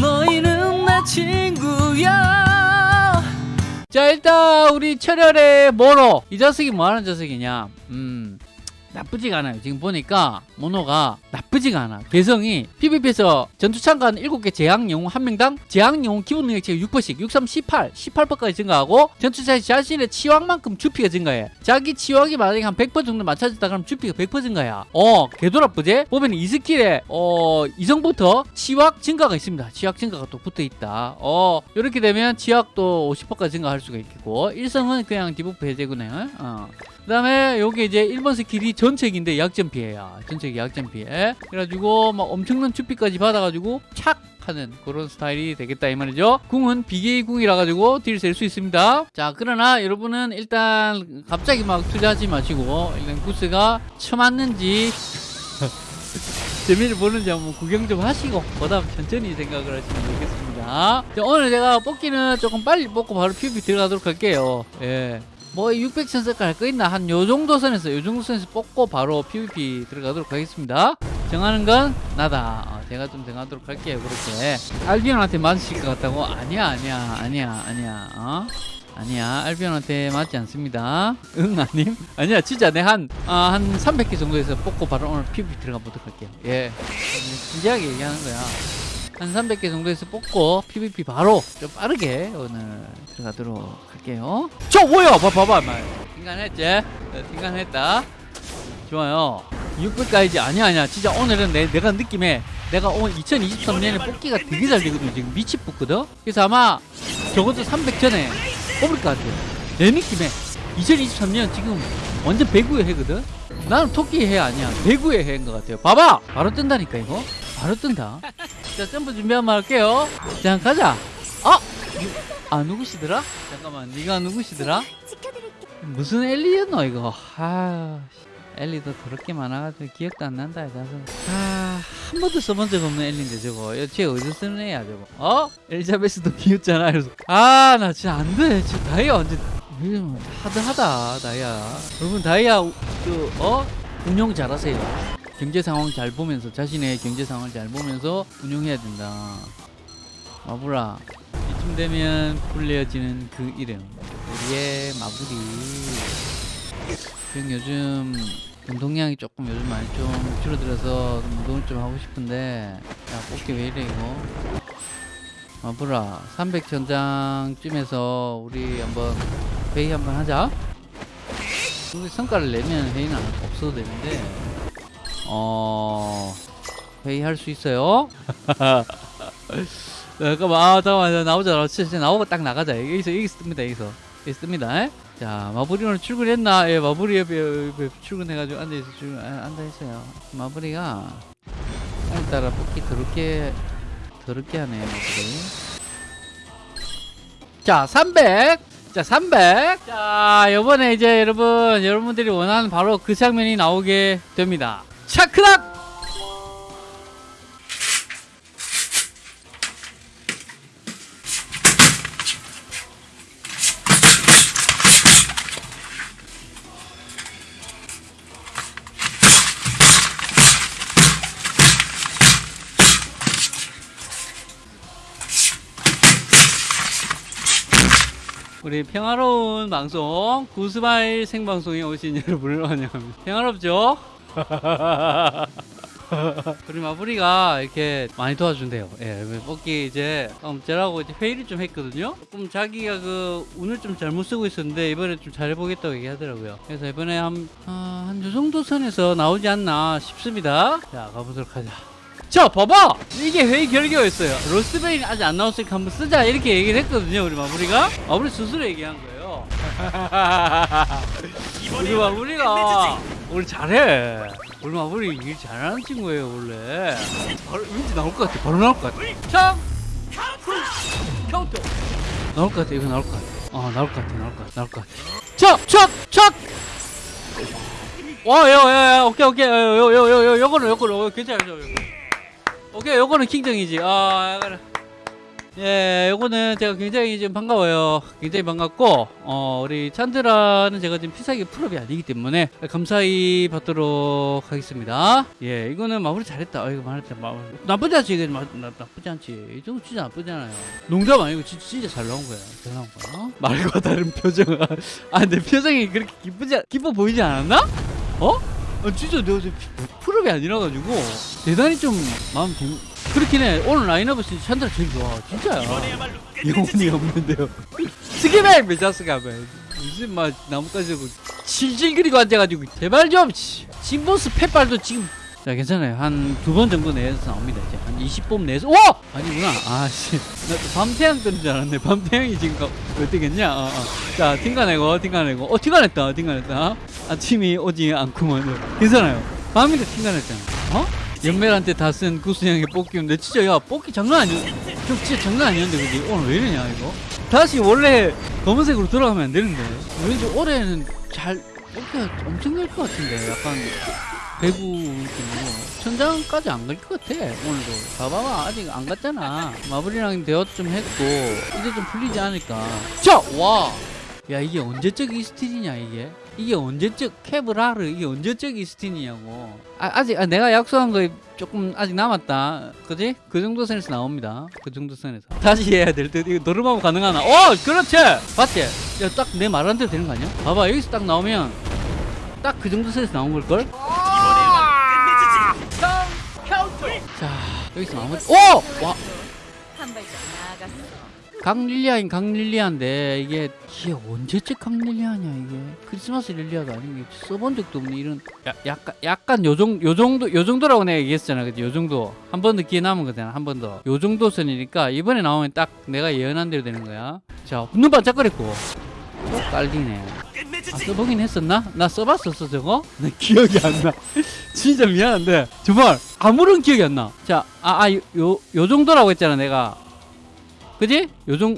너희는 내 친구야. 자 일단 우리 철혈의 모로 이 자식이 뭐하는 자식이냐? 음 나쁘지가 않아요. 지금 보니까 모노가 나쁘지가 않아. 개성이 PVP에서 전투 참가한 7개 제약 영웅 한 명당 제약 영웅 기본 능력치가 6%씩 63, 18, 18%까지 증가하고 전투차에 자신의 치왕만큼 주피가 증가해. 자기 치왕이 만약에 한 100% 정도 맞춰졌다 그러면 주피가 100% 증가야 어 개도 나쁘지? 보면 이 스킬에 어 이성부터 치확 증가가 있습니다. 치확 증가가 또 붙어있다. 어 이렇게 되면 치확도 50%까지 증가할 수가 있겠고 일성은 그냥 디버프 해제구네 어. 그 다음에 요게 이제 1번 스킬이 전책인데 약점 피해야. 전책 약점 피해. 그래가지고 막 엄청난 주피까지 받아가지고 착 하는 그런 스타일이 되겠다 이 말이죠. 궁은 BK 궁이라 가지고 딜 셀 수 있습니다. 자 그러나 여러분은 일단 갑자기 막 투자하지 마시고 일단 구스가 쳐맞는지 재미를 보는지 한번 구경 좀 하시고 그 다음 천천히 생각을 하시면 되겠습니다. 자, 오늘 제가 뽑기는 조금 빨리 뽑고 바로 PVP 들어가도록 할게요. 예. 뭐 600천 색깔 할거 있나? 한 요 정도 선에서 요 정도 선에서 뽑고 바로 PVP 들어가도록 하겠습니다. 정하는 건 나다. 어, 제가 좀 정하도록 할게요 그렇게. 알비온한테 맞으실 것 같다고? 아니야 아니야 아니야 아니야 어? 아니야 알비온한테 맞지 않습니다. 응 아님? 아니야 진짜 내한 아, 한 300개 정도에서 뽑고 바로 오늘 PVP 들어가 보도록 할게요. 예. 진지하게 얘기하는 거야 한 300개 정도에서 뽑고 PVP 바로 좀 빠르게 오늘 들어가도록 할게요. 저 뭐야? 봐, 봐봐 말. 인간했지? 네, 인간했다. 좋아요. 600까지 아니야 아니야. 진짜 오늘은 내, 내가 느낌에 내가 오늘 2023년에 뽑기가 되게 잘 되거든 지금 미치 뽑거든? 그래서 아마 적어도 300 전에 뽑을 것 같아요. 내 느낌에 2023년 지금 완전 배구의 해거든? 나는 토끼의 해 아니야. 배구의 해인 것 같아요. 봐봐! 바로 뜬다니까 이거. 바로 뜬다 자 점프 준비 한번 할게요 자 가자 어? 아 누구시더라? 잠깐만 네가 누구시더라? 무슨 엘리였노 이거 아 엘리도 그렇게 많아가지고 기억도 안 난다 아한 번도 써본 적 없는 엘리인데 저거 쟤 어디서 쓰는 애야 저거 어? 엘리자베스도 비웃잖아 그래서 아 나 진짜 안돼 진짜 다이아 완전 하드하다 다이아 여러분 다이아 그 어? 운영 잘하세요 경제 상황 잘 보면서 자신의 경제 상황을 잘 보면서 운영해야 된다. 마부라 이쯤 되면 불려지는 그 이름. 우리의 마부리 형 요즘 운동량이 조금 요즘 많이 좀 줄어들어서 운동을 좀 하고 싶은데 야 뽑기 왜 이래 이거? 마부라 300 전장쯤에서 우리 한번 회의 한번 하자. 우리 성과를 내면 회의는 없어도 되는데 어 회의할 수 있어요? 잠깐만 아 잠깐만 나오자. 진짜 나오고 딱 나가자. 여기서 여기 씁니다 여기서. 여기 씁니다. 자 마블이 오늘 출근했나? 예 옆에 출근해가지고 앉아있어 출근 아, 앉아있어요. 마블이가. 오늘따라 뽑기 더럽게 더럽게 하네 마블이. 자 300! 자 300! 자 요번에 이제 여러분 여러분들이 원하는 바로 그 장면이 나오게 됩니다 차크락! 우리 평화로운 방송 구스마일 생방송에 오신 여러분을 환영합니다 평화롭죠? 우리 마부리가 이렇게 많이 도와준대요. 예, 뽑기 이제 엄째라고 이제 회의를 좀 했거든요. 조금 자기가 그 운을 좀 잘못 쓰고 있었는데 이번에 좀 잘해보겠다고 얘기하더라고요. 그래서 이번에 한, 어, 한요 정도 선에서 나오지 않나 싶습니다. 자 가보도록 하자. 자 봐봐! 이게 회의 결과였어요. 로스베인 아직 안 나왔으니까 한번 쓰자 이렇게 얘기를 했거든요 우리 마무리가. 마무리 스스로 얘기한 거예요. 우리 마무리가 우리 잘해. 우리 마무리 일 잘하는 친구예요 원래. 바로 왠지 나올 것 같아. 바로 나올 것 같아. 참 카운터 나올 것 같아. 이거 나올 것 같아. 어 나올 것 같아. 나올 것 같아. 나올 것 같아. 척척척. 와야야야 오케이 오케이. 요요요요 요거는 요거는. 괜찮아요 오케이 요거는 킹정이지. 아 그래 예, 요거는 제가 굉장히 좀 반가워요. 굉장히 반갑고, 어, 우리 찬드라는 제가 지금 피사기 full up이 아니기 때문에 감사히 받도록 하겠습니다. 예, 이거는 마무리 잘했다. 아, 이거 말했다. 마, 나쁘지 않지, 이게 마, 나, 나쁘지 않지. 이 정도 진짜 나쁘잖아요. 농담 아니고 진짜, 진짜 잘 나온 거야. 잘 나온 거야. 말과 다른 표정. 아, 내 표정이 그렇게 기쁘지, 않- 기뻐 보이지 않았나? 어? 아, 진짜 내가 지금 피- full up이 아니라가지고 대단히 좀 마음 좀 그렇긴 해. 오늘 라인업은 진짜 찬드라 제일 좋아. 진짜야. 영혼이 없는데요. 스기백 메자스가 왜 무슨 막 나뭇가지 고 질질 그리고 앉아가지고 제발 좀 씨. 진보스 팻발도 지금. 자 괜찮아요. 한 두 번 정도 내에서 나옵니다 이제. 한 20번 내에서. 오! 아니구나. 아씨. 나또 밤태양 뜨는 줄 알았네. 밤태양이 지금 가- 왜 뜨겠냐? 어, 어. 자 팅가내고 팅가내고. 어 팅가냈다 팅가냈다. 아침이 오지 않구먼. 괜찮아요. 밤이니까 팅가냈잖아. 어 연멜한테 다 쓴 구스형의 뽑기인데 진짜 야 뽑기 장난 아니야 좀 진짜 장난 아니었는데 그지? 오늘 왜 이러냐 이거? 다시 원래 검은색으로 돌아가면 안 되는데. 왠지 올해는 잘 뽑기가 엄청 될것 같은데 약간 배구 느낌으로. 천장까지 안 갈 것 같아 오늘도. 봐봐봐 아직 안 갔잖아. 마블이랑 대화 좀 했고 이제 좀 풀리지 않을까. 자와야 이게 언제적 이스틸이냐 이게 이게 언제적 케브라르 이게 언제적 이스틸이냐고. 아, 아직 아, 내가 약속한 거 조금 아직 남았다. 그지? 그 정도 선에서 나옵니다. 그 정도 선에서. 다시 해야 될 듯. 이거 노름하고 가능하나? 어 그렇지! 봤지? 야 딱 내 말한 대로 되는 거 아니야? 봐봐 여기서 딱 나오면 딱 그 정도 선에서 나온 걸걸? 자 여기서 마무리. 오! 와! 한 발짝 나아갔어. 강릴리아인 강릴리아인데 이게 이게 언제적 강릴리아냐 이게. 크리스마스 릴리아도 아닌 게 써본 적도 없는 이런 야, 약간 약간 요정 요 정도 요 정도라고 내가 얘기했잖아. 그지 요 정도. 한 번 더 기회 남은 거잖아. 한 번 더 요 정도 선이니까 이번에 나오면 딱 내가 예언한 대로 되는 거야. 자 눈 반짝거렸고. 또 깔리네. 아 써보긴 했었나? 나 써봤었어 저거? 나 기억이 안나. 진짜 미안한데. 정말 아무런 기억이 안나. 자아아요요 정도라고 했잖아 내가 그지? 요정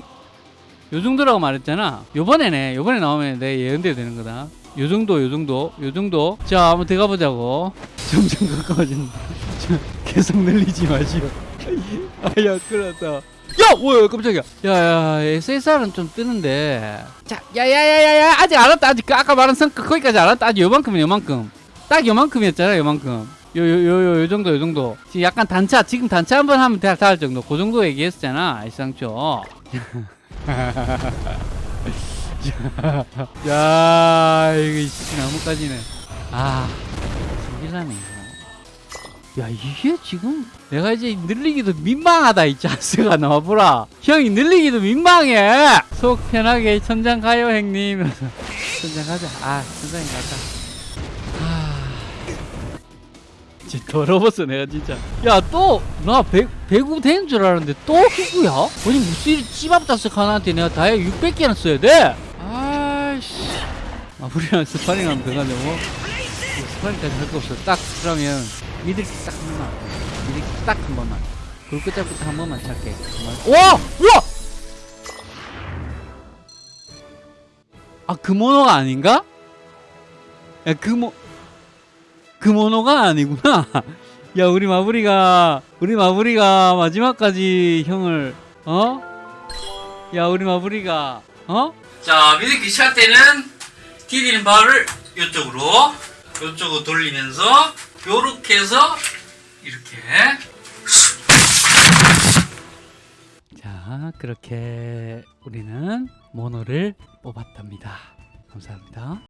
요 정도라고 말했잖아. 요번에네. 요번에 나오면 내 예언대로 되는 거다. 요 정도, 요 정도, 요 정도. 자, 한번 들어가 보자고. 점점 가까워진다. 저, 계속 늘리지 마시오. 아야, 그렇다. 야, 뭐야, 깜짝이야. 야, 야, SSR은 좀 뜨는데. 자, 야, 야, 야, 야, 야, 아직 안 왔다. 아직 그 아까 말한 성과 거기까지 안 왔다. 아직 요만큼이야, 요만큼. 딱 요만큼이었잖아, 요만큼. 요, 요, 요, 정도, 요 정도. 약간 단차, 지금 단차 한번 하면 다, 다할 정도. 그 정도 얘기했었잖아, 이상초. 야, 이거, 이 나무까지네. 아, 신기하네. 야, 이게 지금 내가 이제 늘리기도 민망하다, 이 자스가 나와보라. 형이 늘리기도 민망해! 속 편하게 천장 가요, 형님. 천장 가자. 아, 천장에 가자. 진짜 더러웠어 내가 진짜 야 또 나 배구 되는 줄 알았는데 또 흑구야? 아니 무슨 일 찌밥다스 하나한테 내가 다이아 600개나 써야 돼? 아이씨 아 우리랑 스파링하면 돼가지고 뭐 스파링까지 할 거 없어 딱 그러면 미들 딱한 번만 미들 딱한 번만 굴끝잡부터 한 번만 찾게 와! 야! 아 그모노가 아닌가? 야 그모 그 모노가 아니구나. 야, 우리 마무리가, 우리 마무리가 마지막까지 형을, 어? 야, 우리 마무리가, 어? 자, 미드키 시작 때는 디디는 발을 이쪽으로, 이쪽으로 돌리면서, 요렇게 해서, 이렇게. 자, 그렇게 우리는 모노를 뽑았답니다. 감사합니다.